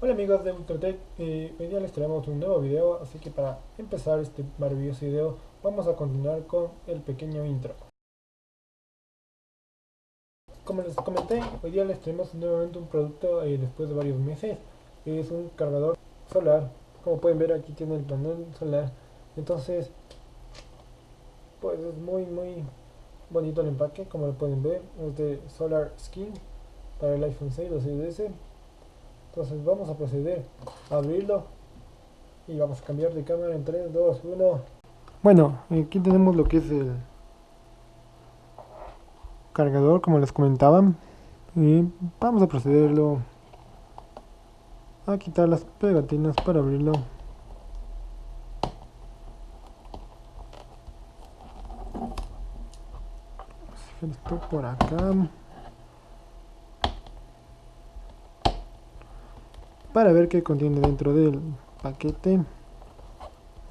Hola amigos de Ultratech, eh, hoy día les traemos un nuevo video, así que para empezar este maravilloso video vamos a continuar con el pequeño intro. Como les comenté, hoy día les traemos nuevamente un producto eh, después de varios meses, es un cargador solar, como pueden ver aquí tiene el panel solar, entonces pues es muy muy bonito el empaque, como lo pueden ver, es de Solar Skin para el iPhone 6 o 6S entonces vamos a proceder a abrirlo y vamos a cambiar de cámara en 3, 2, 1 bueno, aquí tenemos lo que es el cargador como les comentaba. Y vamos a procederlo a quitar las pegatinas para abrirlo. Esto por acá para ver qué contiene dentro del paquete.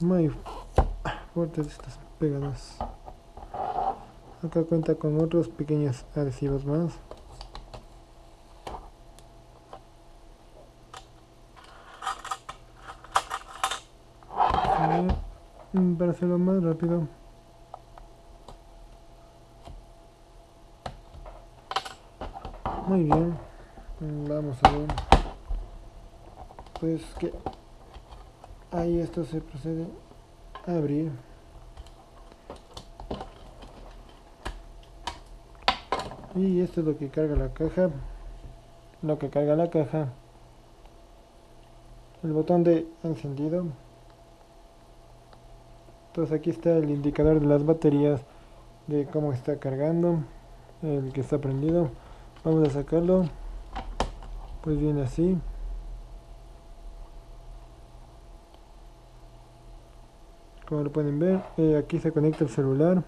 Muy fuertes estas pegadas. Acá cuenta con otros pequeños adhesivos más. Para hacerlo más rápido. Muy bien. Vamos a ver pues que ahí esto se procede a abrir. Y esto es lo que carga la caja. Lo que carga la caja. El botón de encendido. Entonces aquí está el indicador de las baterías de cómo está cargando el que está prendido. Vamos a sacarlo. Pues viene así como lo pueden ver eh, aquí se conecta el celular.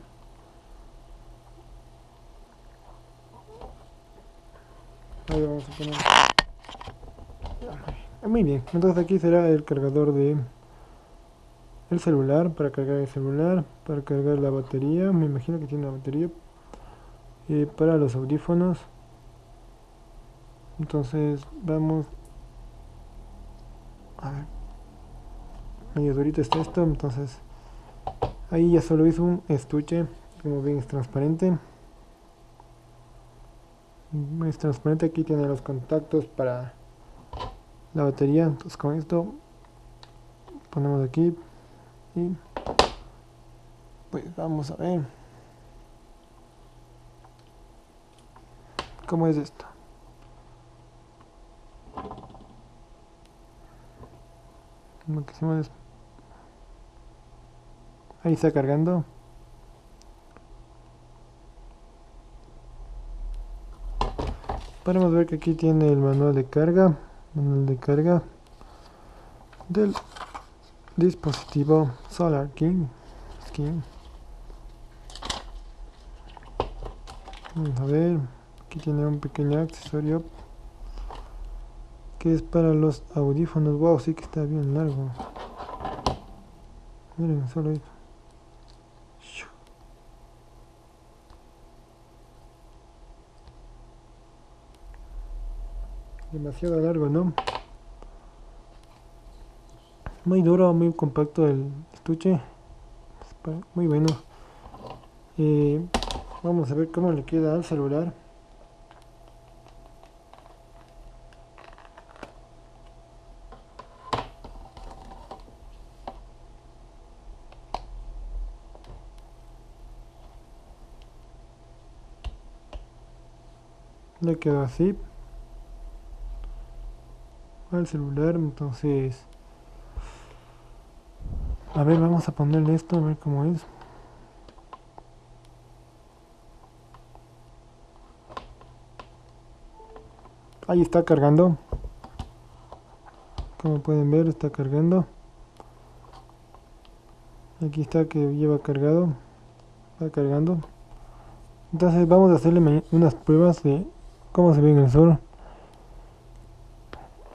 Ahí vamos a poner. Ah, muy bien entonces aquí será el cargador de el celular para cargar el celular para cargar la batería me imagino que tiene una batería y para los audífonos. Entonces vamos a ver. Medio durito está esto entonces ahí ya solo hizo un estuche como ven es transparente. Es transparente aquí tiene los contactos para la batería. Entonces con esto ponemos aquí y pues vamos a ver cómo es esto. Lo que hicimos Ahí está cargando. Podemos ver que aquí tiene el manual de carga, manual de carga del dispositivo Solar King. Vamos a ver, aquí tiene un pequeño accesorio que es para los audífonos. Wow, sí que está bien largo. Miren, solo esto. Demasiado largo no muy duro muy compacto el estuche. Muy bueno. Eh, vamos a ver cómo le queda al celular. Le queda así al celular entonces a ver vamos a ponerle esto a ver cómo es. Ahí está cargando. Como pueden ver está cargando. Aquí está que lleva cargado. Está cargando. Entonces vamos a hacerle unas pruebas de cómo se ve en el sol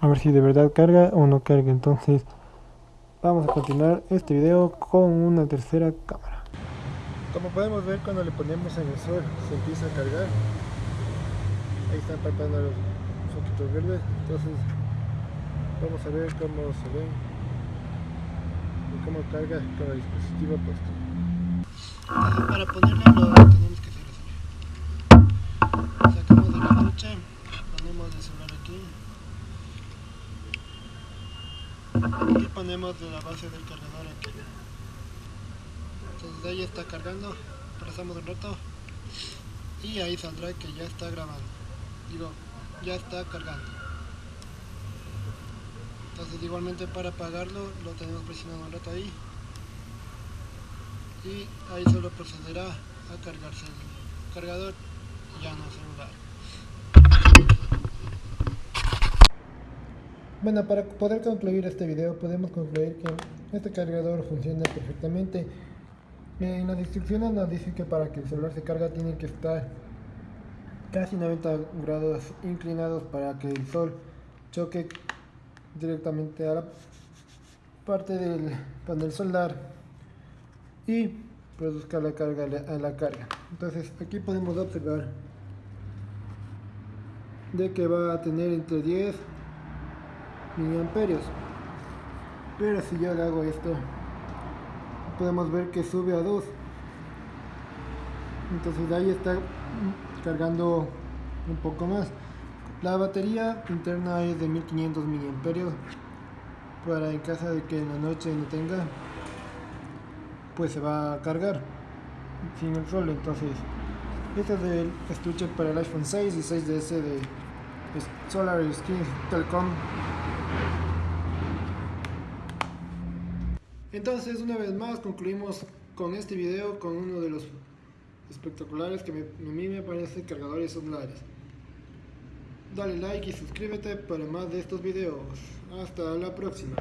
a ver si de verdad carga o no carga. Entonces vamos a continuar este video con una tercera cámara. Como podemos ver cuando le ponemos en el sol se empieza a cargar. Ahí están parpadeando los foquitos verdes. Entonces vamos a ver cómo se ve y cómo carga cada dispositivo puesto. Para ponerlo lo tenemos que hacer. Así. Sacamos de la ducha, ponemos el celular y ponemos de la base del cargador aquí. Entonces ahí está cargando, pasamos un rato y ahí saldrá que ya está grabando. Digo, ya está cargando. Entonces igualmente para apagarlo lo tenemos presionado un rato ahí y ahí solo procederá a cargarse el cargador ya no celular. Bueno, para poder concluir este video podemos concluir que este cargador funciona perfectamente. En las instrucciones nos dice que para que el celular se cargue tiene que estar casi 90 grados inclinados para que el sol choque directamente a la parte del panel solar y produzca la carga a la carga entonces aquí podemos observar de que va a tener entre 10 miliamperios pero si yo le hago esto podemos ver que sube a 2 entonces ahí está cargando un poco más. La batería interna es de 1500 miliamperios para en caso de que en la noche no tenga pues se va a cargar sin el sol entonces este es el estuche para el iPhone 6 y 6DS de Solar Skin Telecom entonces una vez más concluimos con este video con uno de los espectaculares que a mí me parece cargadores solares. Dale like y suscríbete para más de estos videos. Hasta la próxima